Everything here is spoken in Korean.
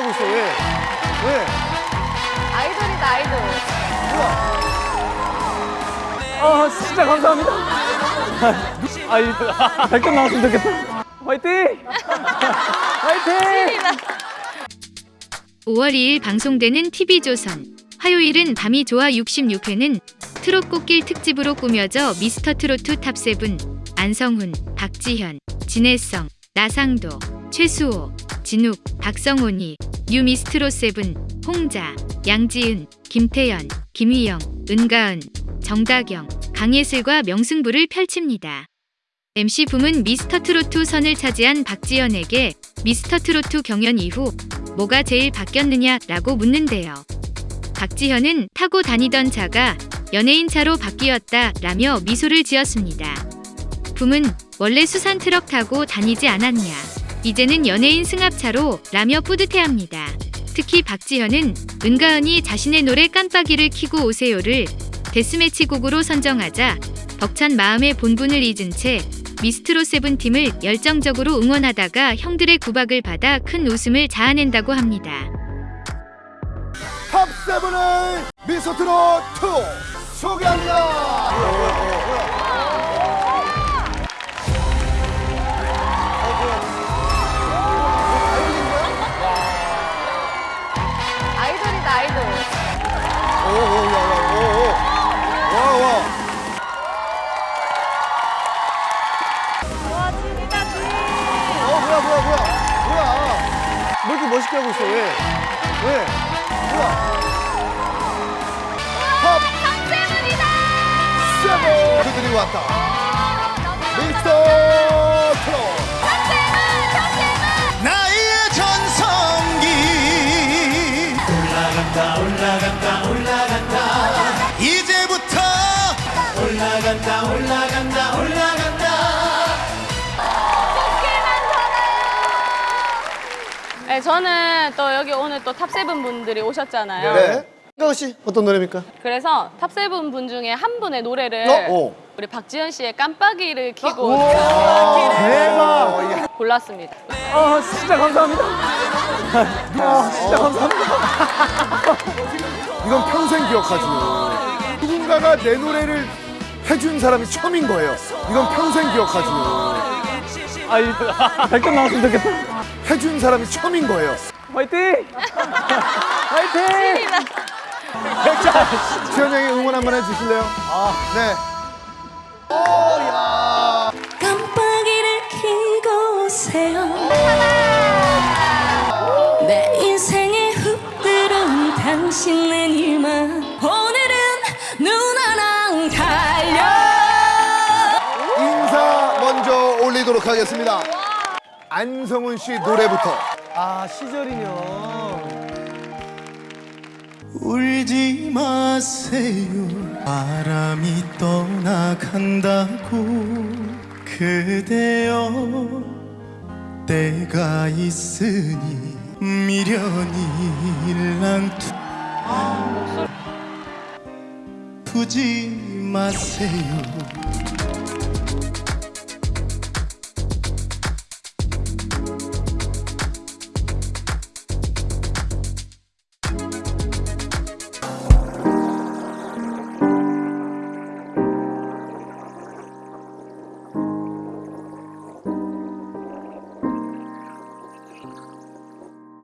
하고 있어, 왜? 왜? 아이돌이다 아이돌. 아, 진짜 감사합니다. 아, 이 100점 나왔으면 좋겠다. 화이팅! 화이팅! 5월 2일 방송되는 TV조선 화요일은 밤이 좋아 66회는 트롯 꽃길 특집으로 꾸며져 미스터 트로트 탑세븐 안성훈, 박지현, 진해성, 나상도, 최수호, 진욱, 박성훈이 뉴미스트롯 세븐, 홍자, 양지은, 김태연, 김의영, 은가은, 정다경, 강예슬과 명승부를 펼칩니다. MC 붐은 미스터 트로트 선을 차지한 박지현에게 미스터 트로트 경연 이후 뭐가 제일 바뀌었느냐라고 묻는데요. 박지현은 타고 다니던 차가 연예인 차로 바뀌었다 라며 미소를 지었습니다. 붐은 원래 수산 트럭 타고 다니지 않았냐. 이제는 연예인 승합차로 라며 뿌듯해합니다. 특히 박지현은 은가은이 자신의 노래 깜빡이를 키고 오세요를 데스매치 곡으로 선정하자 벅찬 마음에 본분을 잊은 채 미스트롯 세븐팀을 열정적으로 응원하다가 형들의 구박을 받아 큰 웃음을 자아낸다고 합니다. 탑 세븐의 미스트롯 2 멋있게 하고 있어, 왜? 왜? 뭐야 탑 탑세븐이다. 세븐 그들이 왔다. 미스터 네, 저는 또 여기 오늘 또 탑세븐 분들이 오셨잖아요. 네. 가씨 어떤 노래입니까? 그래서 탑세븐 분 중에 한 분의 노래를 어? 오. 우리 박지현 씨의 깜빡이를 켜고 대박! 골랐습니다. 아, 진짜 감사합니다. 아, 진짜 감사합니다. 이건 평생 기억하지. 누군가가 내 노래를 해준 사람이 처음인 거예요. 이건 평생 기억하지. 아, 이 100점 나왔으면 좋겠다. 해준 사람이 처음인 거예요. 화이팅! 화이팅! 지현 형이 응원 한번 해주실래요? 아, 네. 깜빡이를 켜고 오세요 내 인생에 훅 들어온 당신의 일만 오늘은 눈 하나 달려 인사 먼저 올리도록 하겠습니다. 안성훈 씨 노래부터. 아, 시절이면. 울지 마세요. 바람이 떠나간다고 그대여. 때가 있으니 미련이 일랑투. 두지 마세요